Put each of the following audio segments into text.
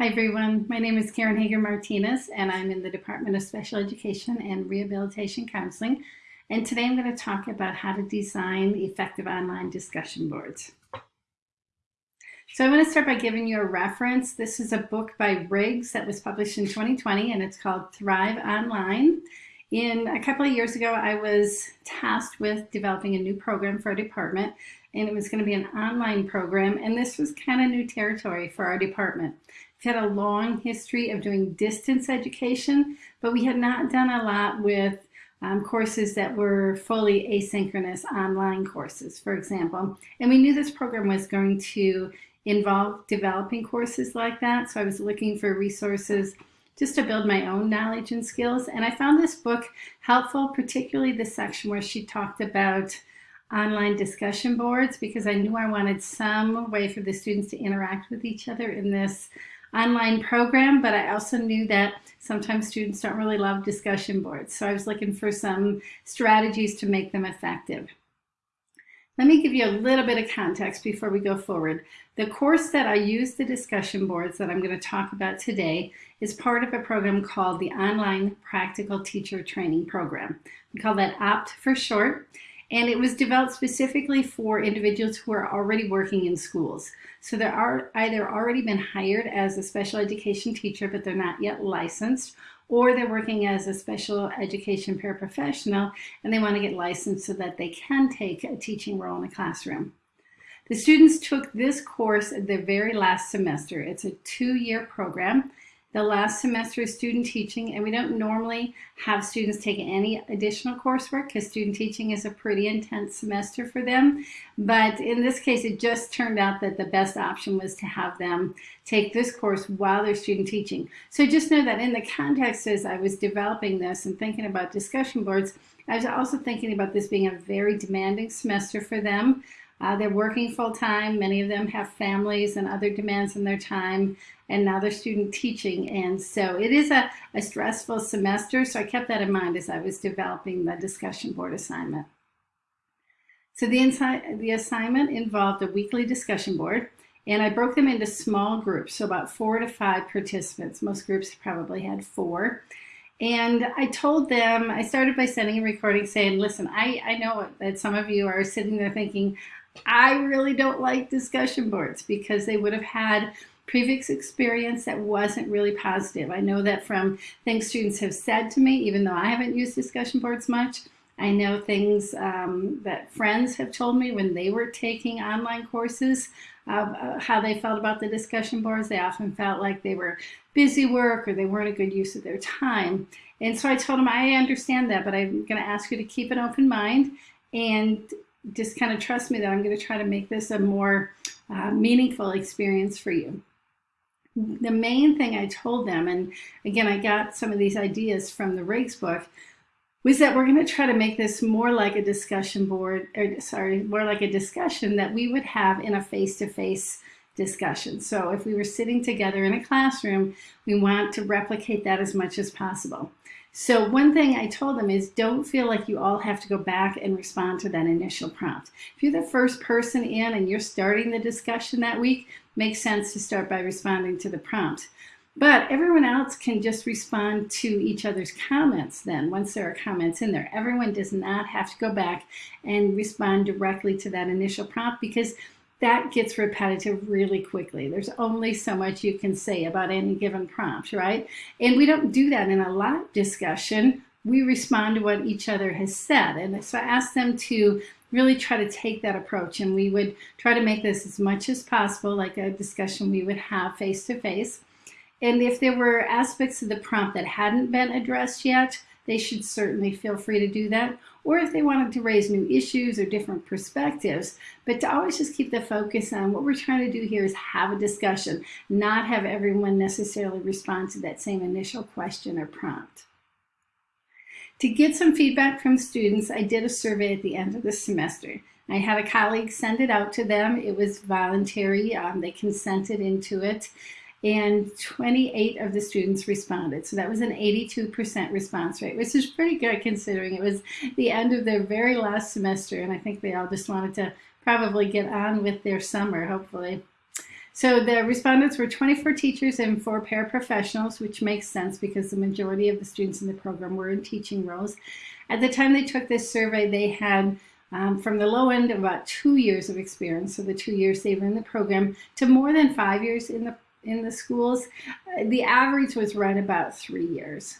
Hi everyone, my name is Karen Hager Martinez and I'm in the Department of Special Education and Rehabilitation Counseling. And today I'm going to talk about how to design effective online discussion boards. So I'm going to start by giving you a reference. This is a book by Riggs that was published in 2020 and it's called Thrive Online. In a couple of years ago, I was tasked with developing a new program for our department and it was going to be an online program and this was kind of new territory for our department. Had a long history of doing distance education, but we had not done a lot with um, courses that were fully asynchronous online courses, for example. And we knew this program was going to involve developing courses like that. So I was looking for resources just to build my own knowledge and skills. And I found this book helpful, particularly the section where she talked about online discussion boards because I knew I wanted some way for the students to interact with each other in this online program, but I also knew that sometimes students don't really love discussion boards. So I was looking for some strategies to make them effective. Let me give you a little bit of context before we go forward. The course that I use the discussion boards that I'm going to talk about today is part of a program called the Online Practical Teacher Training Program. We call that OPT for short and it was developed specifically for individuals who are already working in schools. So they are either already been hired as a special education teacher, but they're not yet licensed, or they're working as a special education paraprofessional and they want to get licensed so that they can take a teaching role in a classroom. The students took this course at the very last semester. It's a two-year program the last semester of student teaching, and we don't normally have students take any additional coursework because student teaching is a pretty intense semester for them. But in this case, it just turned out that the best option was to have them take this course while they're student teaching. So just know that in the context as I was developing this and thinking about discussion boards, I was also thinking about this being a very demanding semester for them. Uh, they're working full time. Many of them have families and other demands in their time, and now they're student teaching. And so it is a, a stressful semester. So I kept that in mind as I was developing the discussion board assignment. So the, the assignment involved a weekly discussion board, and I broke them into small groups, so about four to five participants. Most groups probably had four. And I told them, I started by sending a recording saying, listen, I, I know that some of you are sitting there thinking, I really don't like discussion boards because they would have had previous experience that wasn't really positive. I know that from things students have said to me, even though I haven't used discussion boards much, I know things um, that friends have told me when they were taking online courses uh, how they felt about the discussion boards. They often felt like they were busy work or they weren't a good use of their time. And so I told them, I understand that, but I'm going to ask you to keep an open mind and just kind of trust me that I'm going to try to make this a more uh, meaningful experience for you. The main thing I told them, and again, I got some of these ideas from the Riggs book, was that we're going to try to make this more like a discussion board, or sorry, more like a discussion that we would have in a face-to-face -face discussion. So if we were sitting together in a classroom, we want to replicate that as much as possible. So one thing I told them is don't feel like you all have to go back and respond to that initial prompt. If you're the first person in and you're starting the discussion that week, makes sense to start by responding to the prompt. But everyone else can just respond to each other's comments then, once there are comments in there. Everyone does not have to go back and respond directly to that initial prompt because that gets repetitive really quickly. There's only so much you can say about any given prompt, right? And we don't do that in a live discussion. We respond to what each other has said. And so I asked them to really try to take that approach and we would try to make this as much as possible like a discussion we would have face to face. And if there were aspects of the prompt that hadn't been addressed yet, they should certainly feel free to do that. Or if they wanted to raise new issues or different perspectives, but to always just keep the focus on what we're trying to do here is have a discussion, not have everyone necessarily respond to that same initial question or prompt. To get some feedback from students, I did a survey at the end of the semester. I had a colleague send it out to them. It was voluntary. Um, they consented into it and 28 of the students responded. So that was an 82% response rate, which is pretty good considering it was the end of their very last semester. And I think they all just wanted to probably get on with their summer, hopefully. So the respondents were 24 teachers and four paraprofessionals, which makes sense because the majority of the students in the program were in teaching roles. At the time they took this survey, they had um, from the low end about two years of experience, so the two years they were in the program, to more than five years in the in the schools. Uh, the average was right about three years.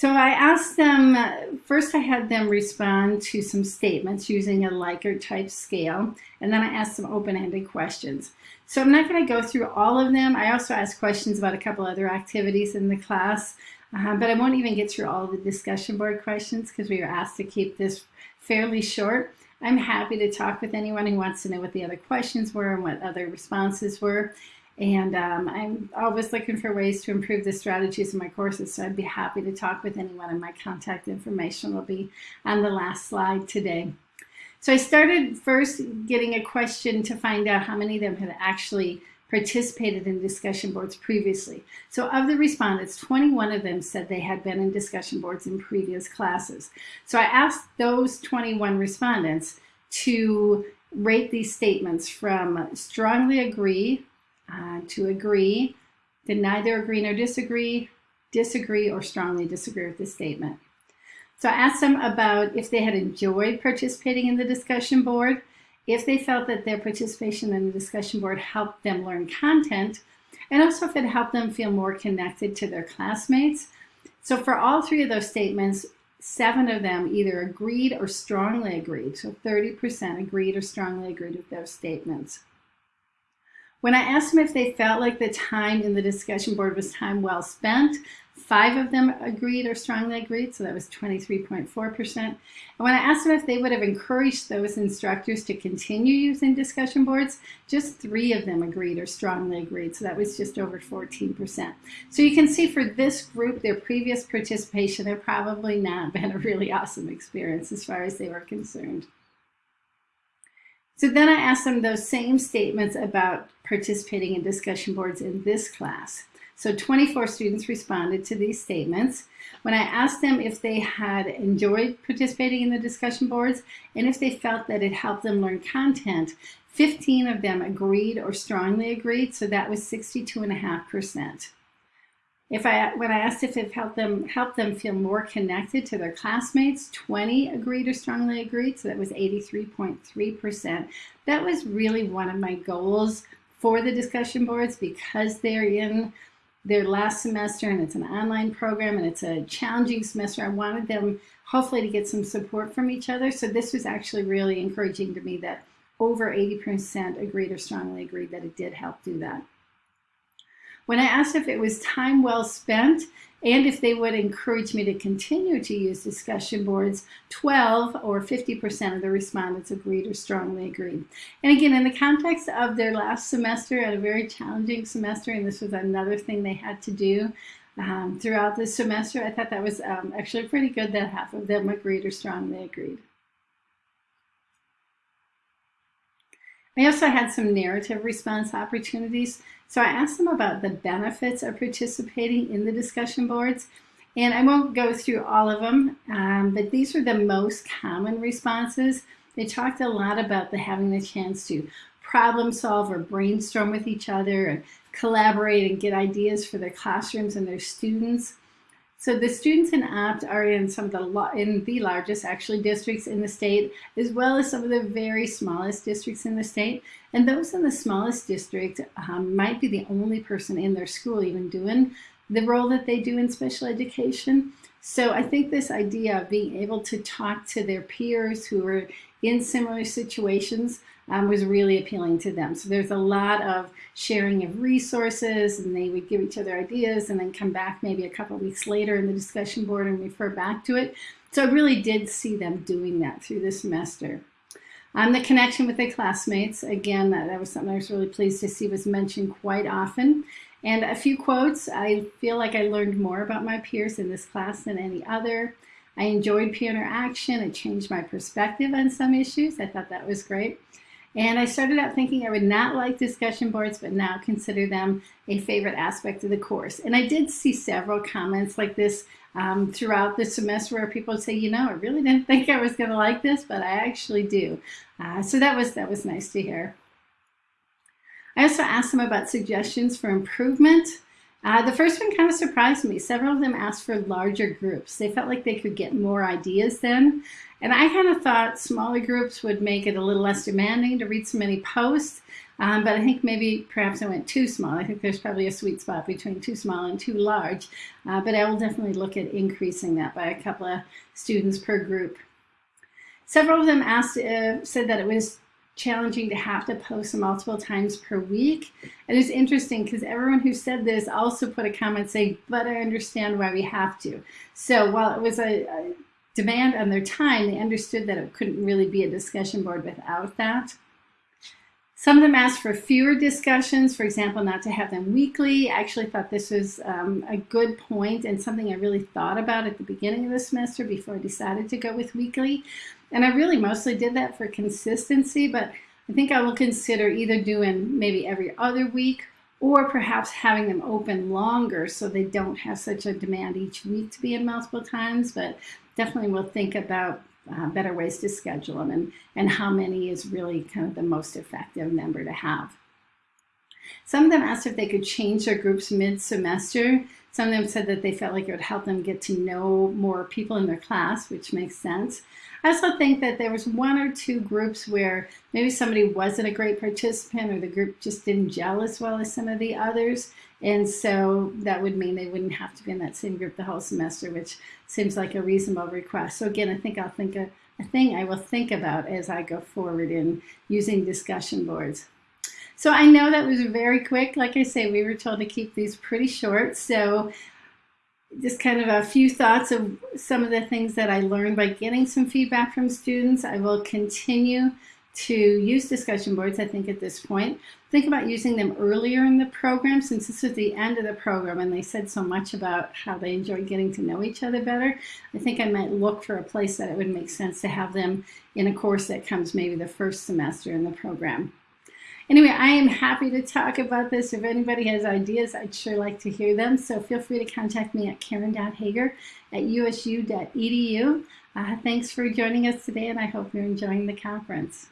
So I asked them, first I had them respond to some statements using a Likert type scale, and then I asked some open-ended questions. So I'm not going to go through all of them. I also asked questions about a couple other activities in the class, uh, but I won't even get through all the discussion board questions because we were asked to keep this fairly short. I'm happy to talk with anyone who wants to know what the other questions were and what other responses were. And um, I'm always looking for ways to improve the strategies in my courses, so I'd be happy to talk with anyone, and my contact information will be on the last slide today. So I started first getting a question to find out how many of them had actually participated in discussion boards previously. So of the respondents, 21 of them said they had been in discussion boards in previous classes. So I asked those 21 respondents to rate these statements from strongly agree uh, to agree, to neither agree nor disagree, disagree, or strongly disagree with the statement. So I asked them about if they had enjoyed participating in the discussion board, if they felt that their participation in the discussion board helped them learn content, and also if it helped them feel more connected to their classmates. So for all three of those statements, seven of them either agreed or strongly agreed. So 30% agreed or strongly agreed with those statements. When I asked them if they felt like the time in the discussion board was time well spent, five of them agreed or strongly agreed, so that was 23.4%. And when I asked them if they would have encouraged those instructors to continue using discussion boards, just three of them agreed or strongly agreed, so that was just over 14%. So you can see for this group, their previous participation had probably not been a really awesome experience as far as they were concerned. So then I asked them those same statements about participating in discussion boards in this class. So 24 students responded to these statements. When I asked them if they had enjoyed participating in the discussion boards and if they felt that it helped them learn content, 15 of them agreed or strongly agreed, so that was 62.5%. If I, when I asked if it helped them, helped them feel more connected to their classmates, 20 agreed or strongly agreed, so that was 83.3%. That was really one of my goals for the discussion boards because they're in their last semester and it's an online program and it's a challenging semester. I wanted them hopefully to get some support from each other. So this was actually really encouraging to me that over 80% agreed or strongly agreed that it did help do that. When I asked if it was time well spent and if they would encourage me to continue to use discussion boards, 12 or 50% of the respondents agreed or strongly agreed. And again, in the context of their last semester at a very challenging semester, and this was another thing they had to do um, throughout the semester, I thought that was um, actually pretty good that half of them agreed or strongly agreed. I also had some narrative response opportunities. So I asked them about the benefits of participating in the discussion boards. And I won't go through all of them, um, but these were the most common responses. They talked a lot about the having the chance to problem solve or brainstorm with each other and collaborate and get ideas for their classrooms and their students. So the students in OPT are in some of the in the largest actually districts in the state, as well as some of the very smallest districts in the state. And those in the smallest district um, might be the only person in their school even doing the role that they do in special education. So I think this idea of being able to talk to their peers who are in similar situations um, was really appealing to them. So there's a lot of sharing of resources and they would give each other ideas and then come back maybe a couple weeks later in the discussion board and refer back to it. So I really did see them doing that through the semester. Um, the connection with their classmates, again, that, that was something I was really pleased to see was mentioned quite often. And a few quotes, I feel like I learned more about my peers in this class than any other. I enjoyed peer interaction. It changed my perspective on some issues. I thought that was great. And I started out thinking I would not like discussion boards, but now consider them a favorite aspect of the course. And I did see several comments like this um, throughout the semester where people say, you know, I really didn't think I was going to like this, but I actually do. Uh, so that was that was nice to hear. I also asked them about suggestions for improvement. Uh, the first one kind of surprised me. Several of them asked for larger groups. They felt like they could get more ideas then. And I kind of thought smaller groups would make it a little less demanding to read so many posts. Um, but I think maybe perhaps I went too small. I think there's probably a sweet spot between too small and too large. Uh, but I will definitely look at increasing that by a couple of students per group. Several of them asked, uh, said that it was challenging to have to post multiple times per week. And it's interesting because everyone who said this also put a comment saying, but I understand why we have to. So while it was a, a demand on their time, they understood that it couldn't really be a discussion board without that. Some of them asked for fewer discussions, for example, not to have them weekly. I actually thought this was um, a good point and something I really thought about at the beginning of the semester before I decided to go with weekly. And I really mostly did that for consistency, but I think I will consider either doing maybe every other week or perhaps having them open longer so they don't have such a demand each week to be in multiple times. But definitely we'll think about uh, better ways to schedule them and, and how many is really kind of the most effective number to have. Some of them asked if they could change their groups mid-semester. Some of them said that they felt like it would help them get to know more people in their class, which makes sense. I also think that there was one or two groups where maybe somebody wasn't a great participant or the group just didn't gel as well as some of the others. And so that would mean they wouldn't have to be in that same group the whole semester, which seems like a reasonable request. So again, I think I'll think of a thing I will think about as I go forward in using discussion boards. So I know that was very quick. Like I say, we were told to keep these pretty short. So just kind of a few thoughts of some of the things that I learned by getting some feedback from students. I will continue to use discussion boards, I think, at this point. Think about using them earlier in the program since this is the end of the program and they said so much about how they enjoy getting to know each other better. I think I might look for a place that it would make sense to have them in a course that comes maybe the first semester in the program. Anyway, I am happy to talk about this. If anybody has ideas, I'd sure like to hear them. So feel free to contact me at karen.hager at usu.edu. Uh, thanks for joining us today, and I hope you're enjoying the conference.